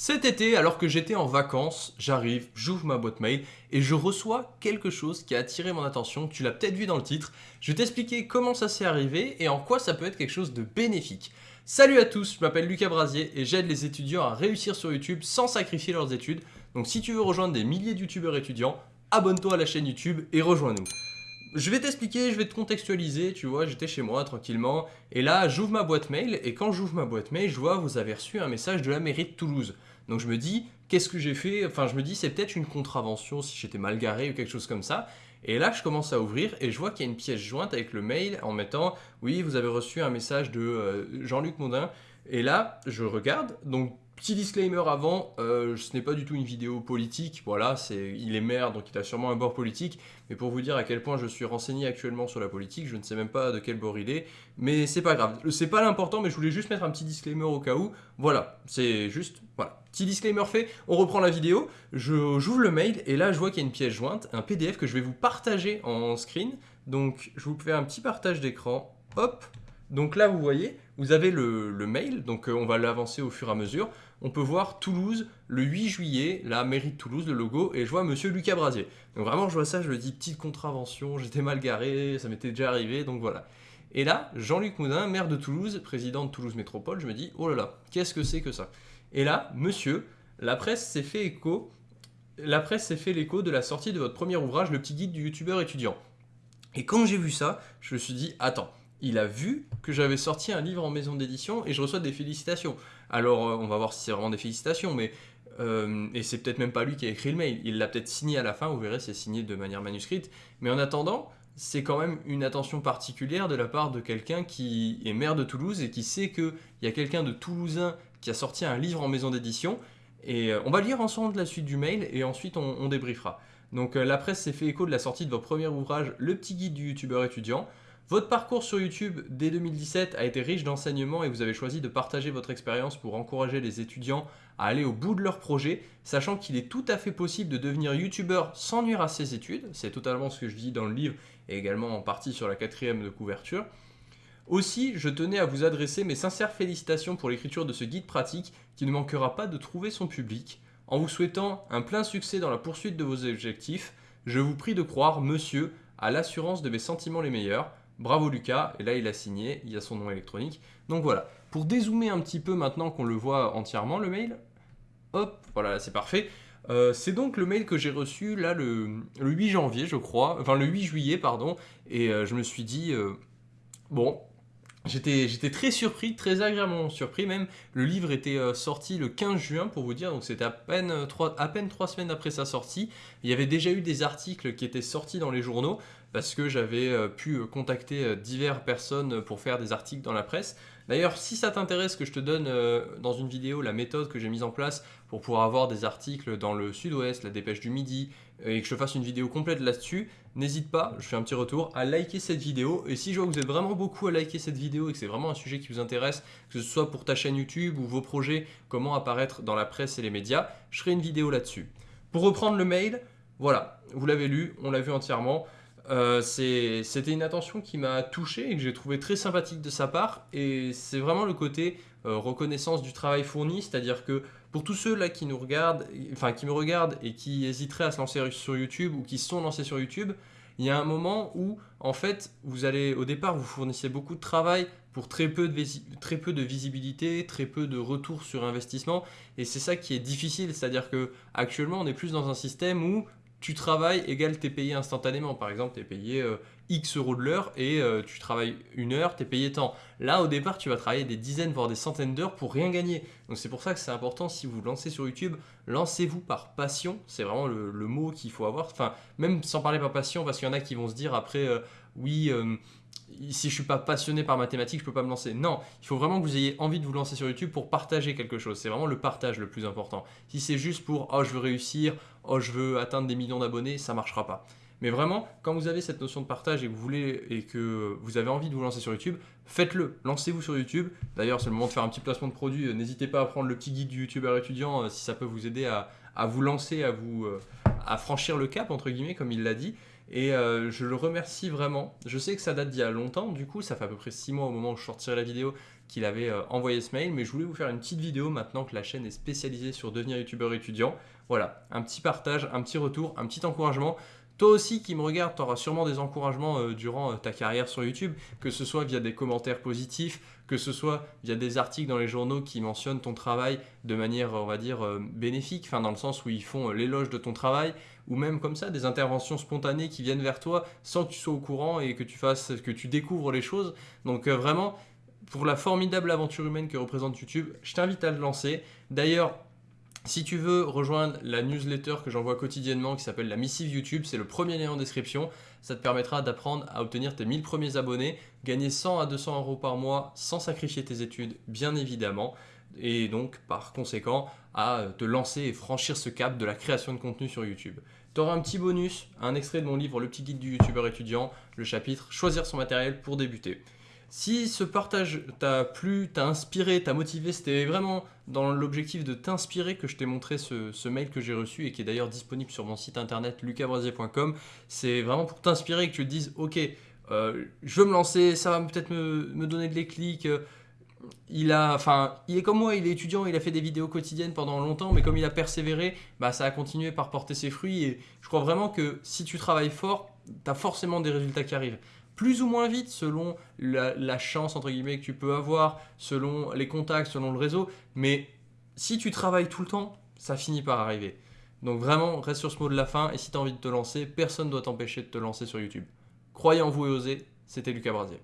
Cet été, alors que j'étais en vacances, j'arrive, j'ouvre ma boîte mail et je reçois quelque chose qui a attiré mon attention, tu l'as peut-être vu dans le titre. Je vais t'expliquer comment ça s'est arrivé et en quoi ça peut être quelque chose de bénéfique. Salut à tous, je m'appelle Lucas Brasier et j'aide les étudiants à réussir sur YouTube sans sacrifier leurs études. Donc si tu veux rejoindre des milliers de youtubeurs étudiants, abonne-toi à la chaîne YouTube et rejoins-nous. Je vais t'expliquer, je vais te contextualiser, tu vois, j'étais chez moi tranquillement, et là j'ouvre ma boîte mail, et quand j'ouvre ma boîte mail, je vois vous avez reçu un message de la mairie de Toulouse. Donc je me dis, qu'est-ce que j'ai fait? Enfin je me dis, c'est peut-être une contravention si j'étais mal garé ou quelque chose comme ça. Et là je commence à ouvrir et je vois qu'il y a une pièce jointe avec le mail en mettant, oui vous avez reçu un message de euh, Jean-Luc Mondin. Et là je regarde, donc Petit disclaimer avant, euh, ce n'est pas du tout une vidéo politique, voilà, c'est il est maire donc il a sûrement un bord politique, mais pour vous dire à quel point je suis renseigné actuellement sur la politique, je ne sais même pas de quel bord il est, mais c'est pas grave, c'est pas l'important, mais je voulais juste mettre un petit disclaimer au cas où, voilà, c'est juste, voilà, petit disclaimer fait, on reprend la vidéo, j'ouvre le mail et là je vois qu'il y a une pièce jointe, un PDF que je vais vous partager en screen, donc je vous fais un petit partage d'écran, hop, donc là vous voyez, vous avez le, mail, donc euh, on va l'avancer au fur et à mesure. On peut voir Toulouse le 8 juillet, la mairie de Toulouse, le logo, et je vois Monsieur Lucas Brasier. Donc vraiment je vois ça, je me dis petite contravention, j'étais mal garé, ça m'était déjà arrivé, donc voilà. Et là, Jean-Luc Moudin, maire de Toulouse, président de Toulouse Métropole, je me dis, oh là là, qu'est-ce que c'est que ça? Et là, monsieur, la presse s'est fait écho, la presse s'est fait l'écho de la sortie de votre premier ouvrage, Le petit guide du youtubeur étudiant. Et quand j'ai vu ça, je me suis dit, attends, il a vu que j'avais sorti un livre en maison d'édition et je reçois des félicitations. Alors, euh, on va voir si c'est vraiment des félicitations, mais... Euh, et c'est peut-être même pas lui qui a écrit le mail, il l'a peut-être signé à la fin, vous verrez, c'est signé de manière manuscrite. Mais en attendant, c'est quand même une attention particulière de la part de quelqu'un qui est maire de Toulouse et qui sait qu'il y a quelqu'un de Toulousain qui a sorti un livre en maison d'édition. Et euh, on va lire ensemble la suite du mail et ensuite on, débriefera. Donc la presse s'est fait écho de la sortie de votre premier ouvrage, Le petit guide du youtubeur étudiant. Votre parcours sur YouTube dès 2017 a été riche d'enseignements et vous avez choisi de partager votre expérience pour encourager les étudiants à aller au bout de leur projet, sachant qu'il est tout à fait possible de devenir YouTubeur sans nuire à ses études. C'est totalement ce que je dis dans le livre et également en partie sur la quatrième de couverture. Aussi, je tenais à vous adresser mes sincères félicitations pour l'écriture de ce guide pratique qui ne manquera pas de trouver son public. En vous souhaitant un plein succès dans la poursuite de vos objectifs, je vous prie de croire, monsieur, à l'assurance de mes sentiments les meilleurs. Bravo Lucas, et là il a signé, il y a son nom électronique. Donc voilà, pour dézoomer un petit peu maintenant qu'on le voit entièrement le mail, hop, voilà c'est parfait. Euh, c'est donc le mail que j'ai reçu là le, 8 janvier je crois, enfin le 8 juillet pardon, et euh, je me suis dit, euh, bon, J'étais très surpris, très agréablement surpris même. Le livre était sorti le 15 juin pour vous dire, donc c'était à peine, à peine trois semaines après sa sortie. Il y avait déjà eu des articles qui étaient sortis dans les journaux, parce que j'avais euh, pu euh, contacter euh, diverses personnes pour faire des articles dans la presse. D'ailleurs, si ça t'intéresse que je te donne dans une vidéo la méthode que j'ai mise en place pour pouvoir avoir des articles dans le sud-ouest, la dépêche du midi, et que je fasse une vidéo complète là-dessus, n'hésite pas, je fais un petit retour, à liker cette vidéo. Et si je vois que vous êtes vraiment beaucoup à liker cette vidéo et que c'est vraiment un sujet qui vous intéresse, que ce soit pour ta chaîne YouTube ou vos projets, comment apparaître dans la presse et les médias, je ferai une vidéo là-dessus. Pour reprendre le mail, voilà, vous l'avez lu, on l'a vu entièrement. Euh, c'était une attention qui m'a touché et que j'ai trouvé très sympathique de sa part. Et c'est vraiment le côté euh, reconnaissance du travail fourni, c'est-à-dire que pour tous ceux là qui nous regardent, enfin qui me regardent et qui hésiteraient à se lancer sur YouTube ou qui se sont lancés sur YouTube, il y a un moment où en fait vous allez au départ vous fournissez beaucoup de travail pour très peu de, très visibilité, très peu de retour sur investissement. Et c'est ça qui est difficile, c'est-à-dire que actuellement on est plus dans un système où tu travailles égale t'es payé instantanément. Par exemple, tu es payé euh, X euros de l'heure et euh, tu travailles une heure, tu es payé tant. Là, au départ, tu vas travailler des dizaines, voire des centaines d'heures pour rien gagner. Donc c'est pour ça que c'est important, si vous lancez sur YouTube, lancez-vous par passion. C'est vraiment le, mot qu'il faut avoir. Enfin, même sans parler par passion, parce qu'il y en a qui vont se dire après, euh, oui, si je suis pas passionné par mathématiques, je peux pas me lancer. Non, il faut vraiment que vous ayez envie de vous lancer sur YouTube pour partager quelque chose. C'est vraiment le partage le plus important. Si c'est juste pour « oh, je veux réussir »,« oh, je veux atteindre des millions d'abonnés », ça marchera pas. Mais vraiment, quand vous avez cette notion de partage et que vous voulez et que vous avez envie de vous lancer sur YouTube, faites-le. Lancez-vous sur YouTube. D'ailleurs, c'est le moment de faire un petit placement de produit. N'hésitez pas à prendre le petit guide du YouTuber étudiant euh, si ça peut vous aider à, vous lancer, à vous euh, franchir le cap entre guillemets, comme il l'a dit. Et euh, je le remercie vraiment. Je sais que ça date d'il y a longtemps, du coup, ça fait à peu près 6 mois au moment où je sortirai la vidéo qu'il avait euh, envoyé ce mail, mais je voulais vous faire une petite vidéo maintenant que la chaîne est spécialisée sur devenir youtubeur étudiant. Voilà, un petit partage, un petit retour, un petit encouragement. Toi aussi qui me regarde, tu auras sûrement des encouragements euh, durant euh, ta carrière sur YouTube, que ce soit via des commentaires positifs, que ce soit via des articles dans les journaux qui mentionnent ton travail de manière, on va dire, bénéfique, enfin dans le sens où ils font l'éloge de ton travail, ou même comme ça, des interventions spontanées qui viennent vers toi sans que tu sois au courant et que tu fasses, que tu découvres les choses. Donc vraiment, pour la formidable aventure humaine que représente YouTube, je t'invite à le lancer. D'ailleurs, si tu veux rejoindre la newsletter que j'envoie quotidiennement qui s'appelle la missive YouTube, c'est le premier lien en description. Ça te permettra d'apprendre à obtenir tes 1000 premiers abonnés, gagner 100 à 200 euros par mois sans sacrifier tes études, bien évidemment. Et donc, par conséquent, à te lancer et franchir ce cap de la création de contenu sur YouTube. Tu auras un petit bonus, un extrait de mon livre Le petit guide du youtubeur étudiant, le chapitre Choisir son matériel pour débuter. Si ce partage t'a plu, t'a inspiré, t'a motivé, c'était vraiment dans l'objectif de t'inspirer que je t'ai montré ce, mail que j'ai reçu et qui est d'ailleurs disponible sur mon site internet lucasbrasier.com. C'est vraiment pour t'inspirer que tu te dises ok, euh, je veux me lancer, ça va peut-être me, donner de l'éclic. Il a, enfin, il est comme moi, il est étudiant, il a fait des vidéos quotidiennes pendant longtemps, mais comme il a persévéré, bah, ça a continué par porter ses fruits. Et je crois vraiment que si tu travailles fort, tu as forcément des résultats qui arrivent plus ou moins vite selon la, chance que tu peux avoir, selon les contacts, selon le réseau. Mais si tu travailles tout le temps, ça finit par arriver. Donc vraiment, reste sur ce mot de la fin et si tu as envie de te lancer, personne ne doit t'empêcher de te lancer sur YouTube. Croyez en vous et osez, c'était Lucas Brasier.